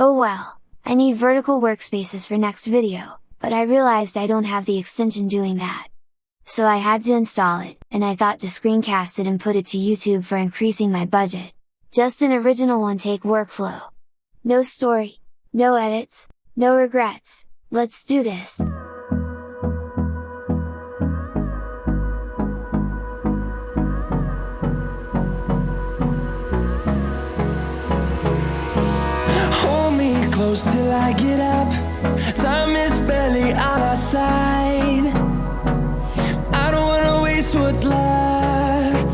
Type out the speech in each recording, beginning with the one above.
Oh well, I need vertical workspaces for next video, but I realized I don't have the extension doing that. So I had to install it, and I thought to screencast it and put it to YouTube for increasing my budget. Just an original one take workflow. No story, no edits, no regrets, let's do this! Close till I get up. Time is barely on our side. I don't wanna waste what's left.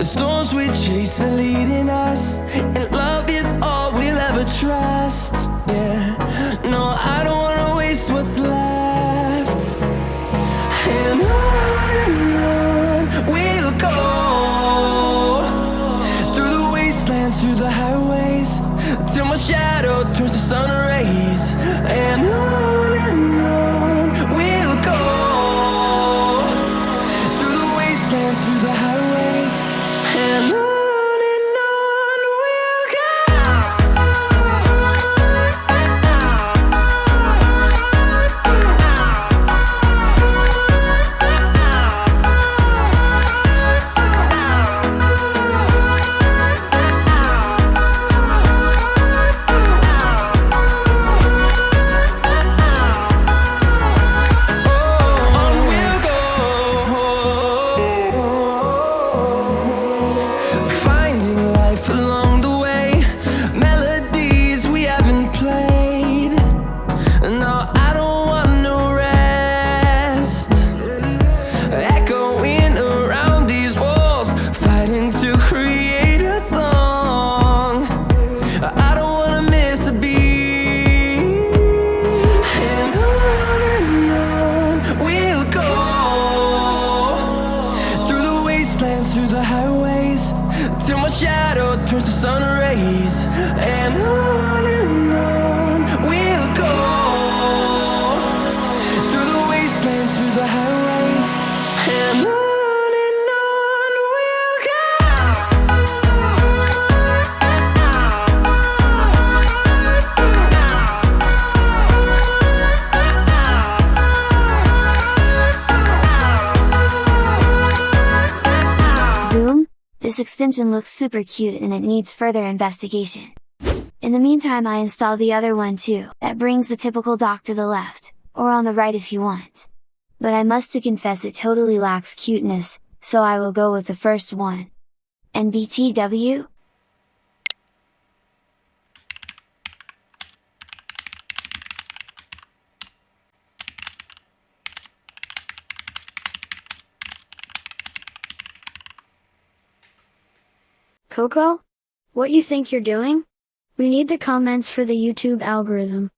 The storms we chase are leading us And love is all we'll ever trust. Yeah, no, I don't wanna waste what's left. And on we'll go. Through the wastelands, through the highways Till my shadow This extension looks super cute and it needs further investigation. In the meantime I install the other one too, that brings the typical dock to the left, or on the right if you want. But I must to confess it totally lacks cuteness, so I will go with the first one. And BTW? Coco? What you think you're doing? We need the comments for the YouTube algorithm.